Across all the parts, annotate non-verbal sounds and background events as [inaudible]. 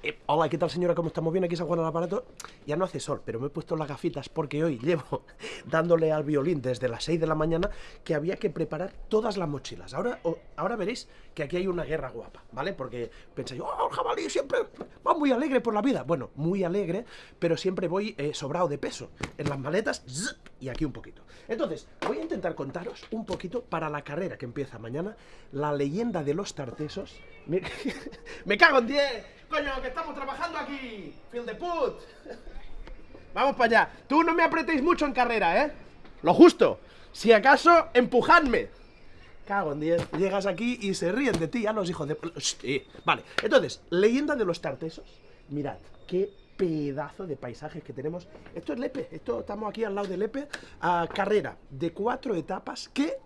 Eh, hola, ¿qué tal señora? ¿Cómo estamos? Bien aquí San Juan al aparato. Ya no hace sol, pero me he puesto las gafitas porque hoy llevo [laughs] dándole al violín desde las 6 de la mañana que había que preparar todas las mochilas. Ahora, ahora veréis que aquí hay una guerra guapa, ¿vale? Porque pensáis, oh, el jabalí siempre va muy alegre por la vida. Bueno, muy alegre, pero siempre voy eh, sobrado de peso. En las maletas, y aquí un poquito. Entonces, voy a intentar contaros un poquito para la carrera que empieza mañana, la leyenda de los tartesos. Me, [laughs] cago en 10 Coño, que estamos trabajando aquí. Feel the put. Vamos para allá. Tú no me apretéis mucho en carrera, ¿eh? Lo justo. Si acaso, empujadme. Cago en 10. Llegas aquí y se ríen de ti a los hijos de... Sí. Vale, entonces, leyenda de los tartesos. Mirad, qué pedazo de paisajes que tenemos. Esto es Lepe, esto estamos aquí al lado de Lepe. A carrera de cuatro etapas que...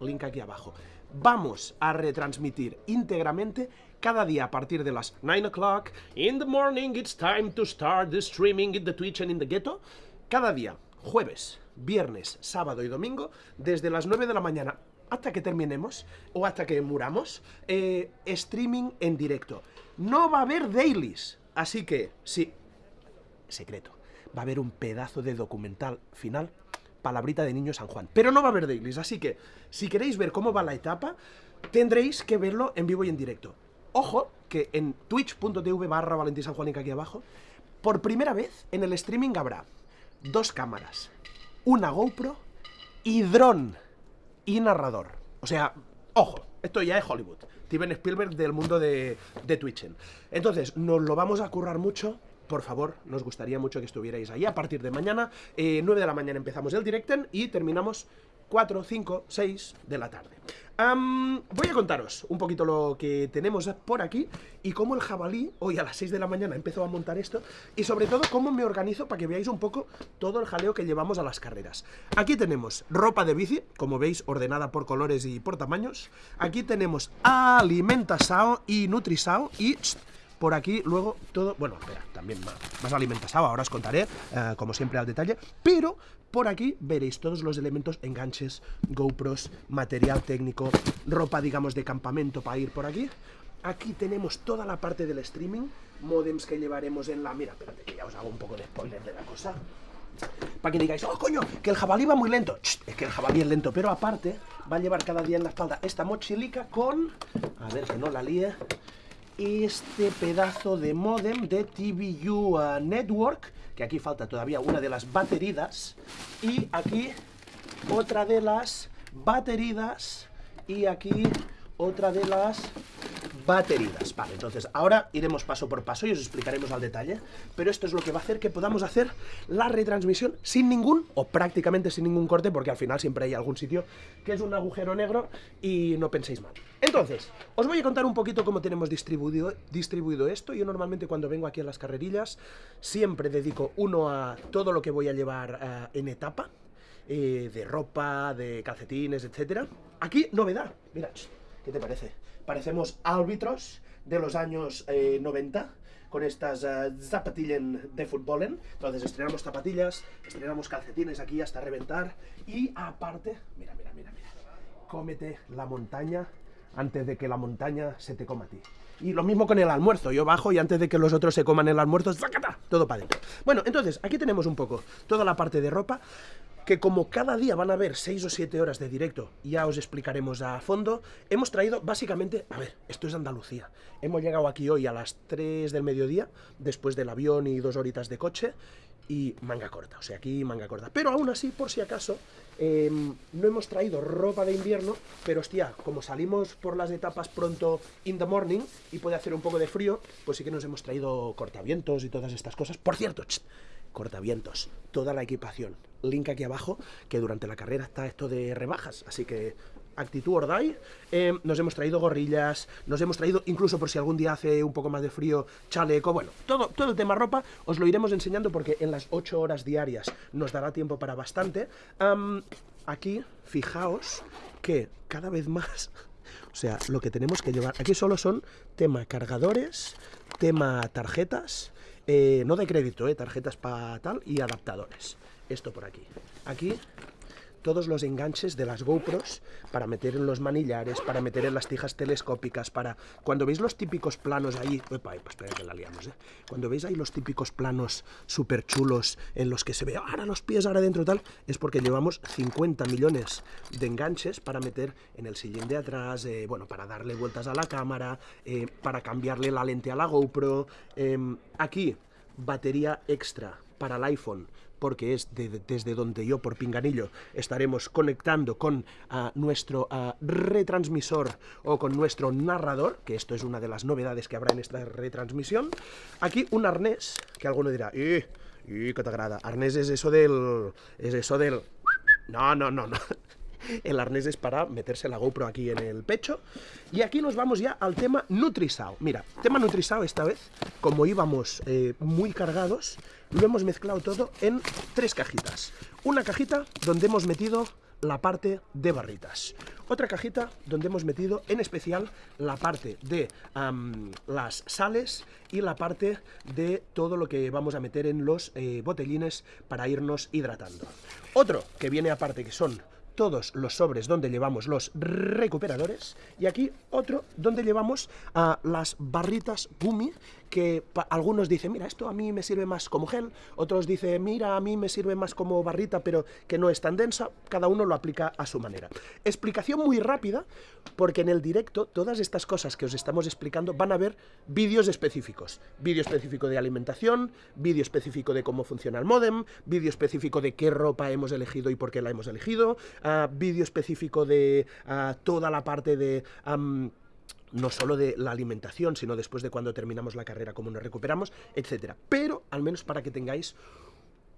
link aquí abajo. Vamos a retransmitir íntegramente cada día a partir de las 9 o'clock, in the morning it's time to start the streaming in the Twitch and in the ghetto, cada día, jueves, viernes, sábado y domingo, desde las 9 de la mañana hasta que terminemos, o hasta que muramos, eh, streaming en directo. No va a haber dailies, así que, sí, secreto, va a haber un pedazo de documental final palabrita de Niño San Juan. Pero no va a haber dailies, así que si queréis ver cómo va la etapa, tendréis que verlo en vivo y en directo. Ojo, que en twitch.tv barra Valentín San aquí abajo, por primera vez en el streaming habrá dos cámaras, una GoPro y dron y narrador. O sea, ojo, esto ya es Hollywood. Steven Spielberg del mundo de, de Twitch. Entonces, nos lo vamos a currar mucho por favor, nos gustaría mucho que estuvierais ahí a partir de mañana. 9 eh, de la mañana empezamos el directen y terminamos 4, 5, 6 de la tarde. Voy a contaros un poquito lo que tenemos por aquí y cómo el jabalí hoy a las 6 de la mañana empezó a montar esto y sobre todo cómo me organizo para que veáis un poco todo el jaleo que llevamos a las carreras. Aquí tenemos ropa de bici, como veis, ordenada por colores y por tamaños. Aquí tenemos Alimentasao y Nutrisao y por aquí luego todo, bueno, espera, también más, más alimentasado, ahora os contaré, eh, como siempre al detalle, pero por aquí veréis todos los elementos, enganches, GoPros, material técnico, ropa, digamos, de campamento para ir por aquí. Aquí tenemos toda la parte del streaming, modems que llevaremos en la... Mira, espérate que ya os hago un poco de spoiler de la cosa. Para que digáis, oh coño, que el jabalí va muy lento. es que el jabalí es lento, pero aparte va a llevar cada día en la espalda esta mochilica con... A ver que no la líe este pedazo de modem de TVU uh, Network, que aquí falta todavía una de las bateridas, y aquí otra de las bateridas, y aquí otra de las bateridas. Vale, entonces ahora iremos paso por paso y os explicaremos al detalle, pero esto es lo que va a hacer que podamos hacer la retransmisión sin ningún, o prácticamente sin ningún corte, porque al final siempre hay algún sitio que es un agujero negro y no penséis mal. Entonces, os voy a contar un poquito cómo tenemos distribuido, distribuido esto. Yo normalmente cuando vengo aquí a las carrerillas siempre dedico uno a todo lo que voy a llevar eh, en etapa, eh, de ropa, de calcetines, etcétera. Aquí, novedad, mirad, ¿qué te parece? Parecemos árbitros de los años 90 eh, con estas uh, zapatillas de fútbol. Entonces estrenamos zapatillas, estrenamos calcetines aquí hasta reventar y aparte, mira, mira, mira, mira, cómete la montaña antes de que la montaña se te coma a ti. Y lo mismo con el almuerzo, yo bajo y antes de que los otros se coman el almuerzo, ¡zacata! Todo para adentro. Bueno, entonces, aquí tenemos un poco toda la parte de ropa, que como cada día van a haber 6 o 7 horas de directo, ya os explicaremos a fondo, hemos traído básicamente, a ver, esto es Andalucía, hemos llegado aquí hoy a las 3 del mediodía, después del avión y dos horitas de coche, y manga corta, o sea, aquí manga corta. Pero aún así, por si acaso, em, no hemos traído ropa de invierno, pero hostia, como salimos por las etapas pronto in the morning y puede hacer un poco de frío, pues sí que nos hemos traído cortavientos y todas estas cosas. Por cierto, cortavientos, toda la equipación. Link aquí abajo, que durante la carrera está esto de rebajas, así que actitud Ordai, eh, nos hemos traído gorrillas, nos hemos traído, incluso por si algún día hace un poco más de frío, chaleco, bueno, todo, todo el tema ropa os lo iremos enseñando porque en las 8 horas diarias nos dará tiempo para bastante. aquí, fijaos que cada vez más, [laughs] o sea, lo que tenemos que llevar, aquí solo son tema cargadores, tema tarjetas, eh, no de crédito, eh, tarjetas para tal y adaptadores. Esto por aquí. Aquí todos los enganches de las GoPros para meter en los manillares, para meter en las tijas telescópicas, para... Cuando veis los típicos planos ahí... Espera que la liamos, ¿eh? Cuando veis ahí los típicos planos súper chulos en los que se ve ahora los pies, ahora dentro tal, es porque llevamos 50 millones de enganches para meter en el sillín de atrás, eh, bueno, para darle vueltas a la cámara, eh, para cambiarle la lente a la GoPro. Em, aquí, batería extra para el iPhone porque es desde donde yo, por pinganillo, estaremos conectando con nuestro retransmisor o con nuestro narrador, que esto es una de las novedades que habrá en esta retransmisión. Aquí un arnés, que alguno dirá, ¡y, y qué te agrada! Arnés es eso del... es eso del... No, no, no, no. El arnés es para meterse la GoPro aquí en el pecho. Y aquí nos vamos ya al tema Nutrisao. Mira, tema Nutrisao esta vez, como íbamos eh, muy cargados, lo hemos mezclado todo en tres cajitas. Una cajita donde hemos metido la parte de barritas. Otra cajita donde hemos metido en especial la parte de las sales y la parte de todo lo que vamos a meter en los eh, botellines para irnos hidratando. Otro que viene aparte que son todos los sobres donde llevamos los recuperadores y aquí otro donde llevamos las barritas Gumi que algunos dicen, mira, esto a mí me sirve más como gel, otros dicen, mira, a mí me sirve más como barrita, pero que no es tan densa, cada uno lo aplica a su manera. Explicación muy rápida, porque en el directo todas estas cosas que os estamos explicando van a ver vídeos específicos. Vídeo específico de alimentación, vídeo específico de cómo funciona el modem, vídeo específico de qué ropa hemos elegido y por qué la hemos elegido, vídeo específico de toda la parte de no solo de la alimentación, sino después de cuando terminamos la carrera, cómo nos recuperamos, etcétera. Pero, al menos para que tengáis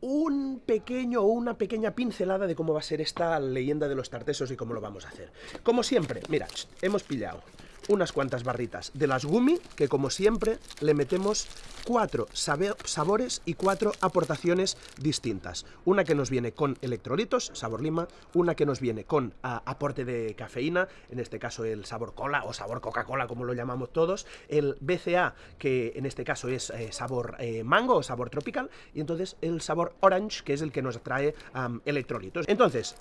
un pequeño o una pequeña pincelada de cómo va a ser esta leyenda de los tartesos y cómo lo vamos a hacer. Como siempre, mira, hemos pillado unas cuantas barritas de las Gumi, que como siempre le metemos cuatro sabores y cuatro aportaciones distintas. Una que nos viene con electrolitos, sabor lima, una que nos viene con aporte de cafeína, en este caso el sabor cola o sabor Coca-Cola como lo llamamos todos, el BCA que en este caso es eh, sabor eh, mango o sabor tropical, y entonces el sabor orange que es el que nos trae electrolitos. Entonces,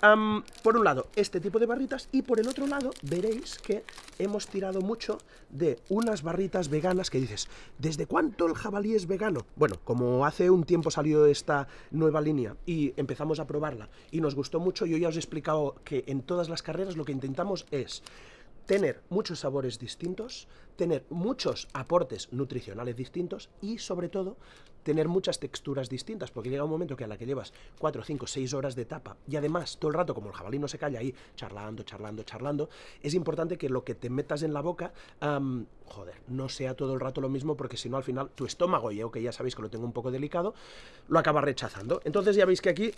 por un lado este tipo de barritas y por el otro lado veréis que hemos tirado mucho de unas barritas veganas que dices, ¿desde cuánto el jabalí es vegano? Bueno, como hace un tiempo salió esta nueva línea y empezamos a probarla y nos gustó mucho, yo ya os he explicado que en todas las carreras lo que intentamos es tener muchos sabores distintos, tener muchos aportes nutricionales distintos y sobre todo tener muchas texturas distintas, porque llega un momento que a la que llevas 4, 5, 6 horas de etapa y además todo el rato como el jabalí no se calla ahí charlando, charlando, charlando, es importante que lo que te metas en la boca, joder, no sea todo el rato lo mismo porque si no al final tu estómago, yo que ya sabéis que lo tengo un poco delicado, lo acaba rechazando. Entonces ya veis que aquí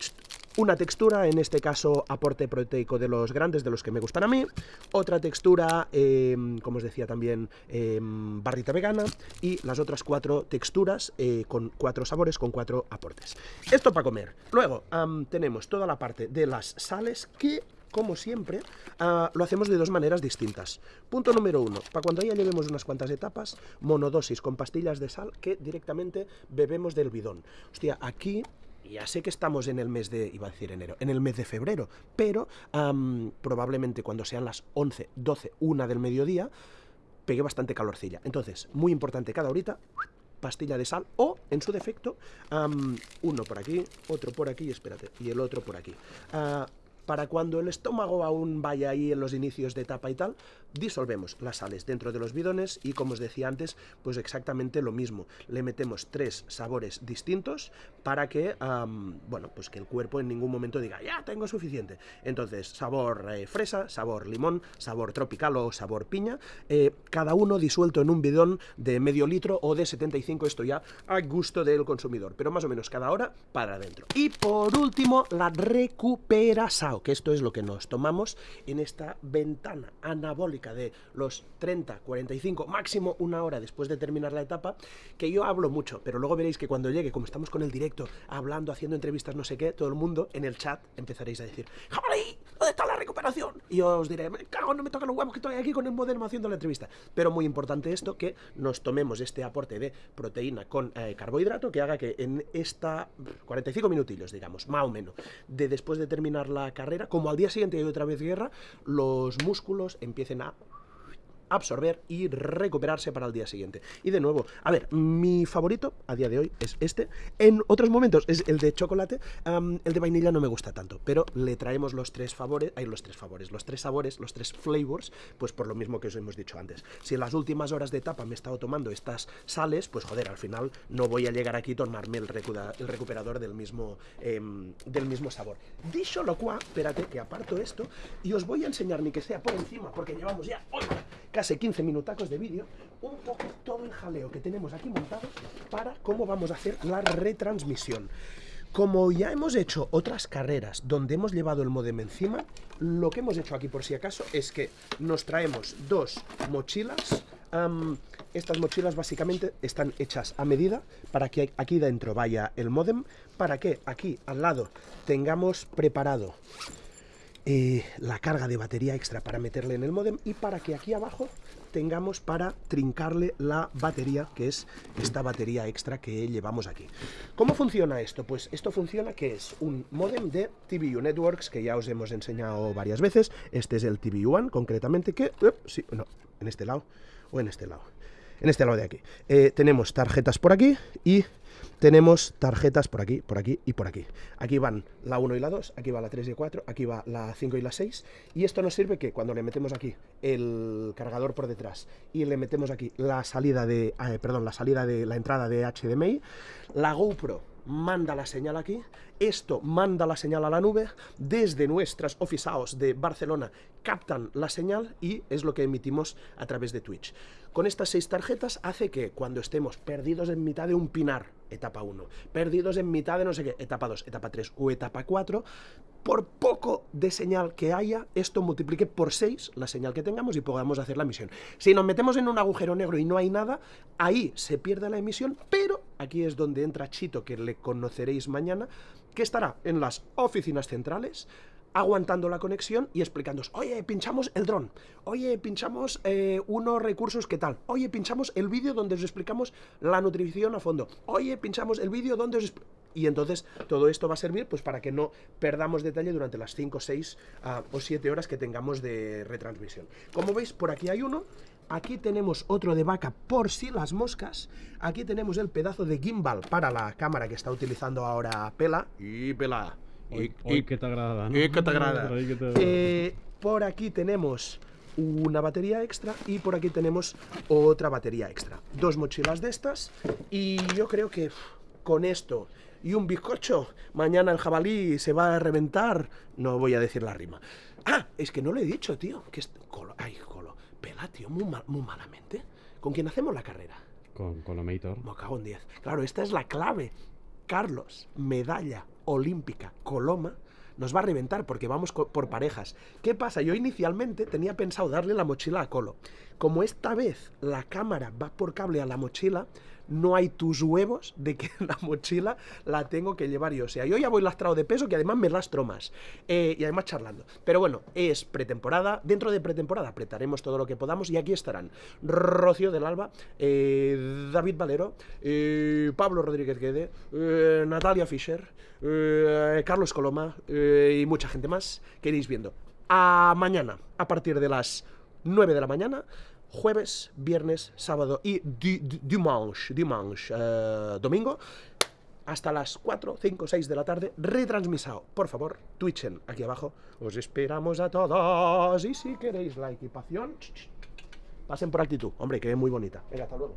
una textura, en este caso aporte proteico de los grandes, de los que me gustan a mí, otra textura, em, como os decía también, em, barrita vegana y las otras cuatro texturas eh, con cuatro sabores, con cuatro aportes. Esto para comer. Luego tenemos toda la parte de las sales que como siempre, ah, lo hacemos de dos maneras distintas. Punto número uno, para cuando ya llevemos unas cuantas etapas, monodosis con pastillas de sal que directamente bebemos del bidón. Hostia, aquí ya sé que estamos en el mes de, iba a decir enero, en el mes de febrero, pero probablemente cuando sean las 11, 12, 1 del mediodía, pegue bastante calorcilla. Entonces, muy importante cada horita, pastilla de sal o, en su defecto, uno por aquí, otro por aquí, espérate, y el otro por aquí. Ah, para cuando el estómago aún vaya ahí en los inicios de etapa y tal, disolvemos las sales dentro de los bidones y como os decía antes, pues exactamente lo mismo. Le metemos tres sabores distintos para que, bueno, pues que el cuerpo en ningún momento diga, ya tengo suficiente. Entonces, sabor eh, fresa, sabor limón, sabor tropical o sabor piña, eh, cada uno disuelto en un bidón de medio litro o de 75, esto ya a gusto del consumidor, pero más o menos cada hora para adentro. Y por último, la que esto es lo que nos tomamos en esta ventana anabólica de los 30, 45, máximo una hora después de terminar la etapa, que yo hablo mucho, pero luego veréis que cuando llegue, como estamos con el directo, hablando, haciendo entrevistas, no sé qué, todo el mundo en el chat empezaréis a decir, ¡Jabalí! ¿Dónde está la recuperación? Y os diré, me cago, no me toca los huevos que estoy aquí con el modelo haciendo la entrevista. Pero muy importante esto, que nos tomemos este aporte de proteína con eh, carbohidrato que haga que en esta 45 minutillos, digamos, más o menos, de después de terminar la carrera, como al día siguiente hay otra vez guerra, los músculos empiecen a absorber y recuperarse para el día siguiente. Y de nuevo, a ver, mi favorito a día de hoy es este. En otros momentos es el de chocolate. el de vainilla no me gusta tanto, pero le traemos los tres favores, hay los tres favores, los tres sabores, los tres flavors, pues por lo mismo que os hemos dicho antes. Si en las últimas horas de etapa me he estado tomando estas sales, pues joder, al final no voy a llegar aquí a tomarme el, recuperador del mismo, em, del mismo sabor. Dicho lo cual, espérate que aparto esto y os voy a enseñar ni que sea por encima, porque llevamos ya casi 15 minutacos de vídeo, un poco todo el jaleo que tenemos aquí montado para cómo vamos a hacer la retransmisión. Como ya hemos hecho otras carreras donde hemos llevado el modem encima, lo que hemos hecho aquí por si acaso es que nos traemos dos mochilas. estas mochilas básicamente están hechas a medida para que aquí dentro vaya el modem, para que aquí al lado tengamos preparado eh, la carga de batería extra para meterle en el modem y para que aquí abajo tengamos para trincarle la batería, que es esta batería extra que llevamos aquí. ¿Cómo funciona esto? Pues esto funciona que es un modem de TVU Networks, que ya os hemos enseñado varias veces. Este es el TVU One, concretamente, que... sí, no, en este lado o en este lado. En este lado de aquí. Eh, tenemos tarjetas por aquí y tenemos tarjetas por aquí, por aquí y por aquí. Aquí van la 1 y la 2, aquí va la 3 y 4, aquí va la 5 y la 6. Y esto nos sirve que cuando le metemos aquí el cargador por detrás y le metemos aquí la salida de, eh, perdón, la salida de la entrada de HDMI, la GoPro manda la señal aquí, esto manda la señal a la nube, desde nuestras office de Barcelona captan la señal y es lo que emitimos a través de Twitch. Con estas seis tarjetas hace que cuando estemos perdidos en mitad de un pinar, etapa 1, perdidos en mitad de no sé qué, etapa 2, etapa 3 o etapa 4, por poco de señal que haya, esto multiplique por 6 la señal que tengamos y podamos hacer la emisión. Si nos metemos en un agujero negro y no hay nada, ahí se pierde la emisión, pero aquí es donde entra Chito, que le conoceréis mañana, que estará en las oficinas centrales, aguantando la conexión y explicándoos, oye, pinchamos el dron, oye, pinchamos eh, unos recursos que tal, oye, pinchamos el vídeo donde os explicamos la nutrición a fondo, oye, pinchamos el vídeo donde os y entonces todo esto va a servir pues para que no perdamos detalle durante las 5, 6 ah, o 7 horas que tengamos de retransmisión. Como veis, por aquí hay uno, aquí tenemos otro de vaca por si las moscas, aquí tenemos el pedazo de gimbal para la cámara que está utilizando ahora Pela, y Pela, y, que te agrada, Y que te agrada. Eh, por aquí tenemos una batería extra y por aquí tenemos otra batería extra. Dos mochilas de estas y yo creo que con esto y un bizcocho, mañana el jabalí se va a reventar. No voy a decir la rima. Ah, es que no lo he dicho, tío. Que es... Ay, Pela, tío, muy, muy malamente. ¿Con quién hacemos la carrera? Con Colomator. Me cago en 10. Claro, esta es la clave. Carlos, medalla olímpica, Coloma, nos va a reventar porque vamos por parejas. ¿Qué pasa? Yo inicialmente tenía pensado darle la mochila a Colo. Como esta vez la cámara va por cable a la mochila, no hay tus huevos de que [laughs] la mochila la tengo que llevar yo. O sea, yo ya voy lastrado de peso, que además me lastro más. Eh, y además charlando. Pero bueno, es pretemporada. Dentro de pretemporada apretaremos todo lo que podamos. Y aquí estarán Rocío del Alba, eh, David Valero, eh, Pablo Rodríguez Guede, Natalia Fischer, Carlos Coloma y mucha gente más que iréis viendo. A mañana, a partir de las 9 de la mañana, jueves, viernes, sábado y dimanche, dimanche eh, domingo, hasta las 4, 5, 6 de la tarde, retransmisado. Por favor, twitchen aquí abajo. Os esperamos a todos. Y si queréis la equipación, pasen por actitud. Hombre, que es muy bonita. Venga, hasta luego.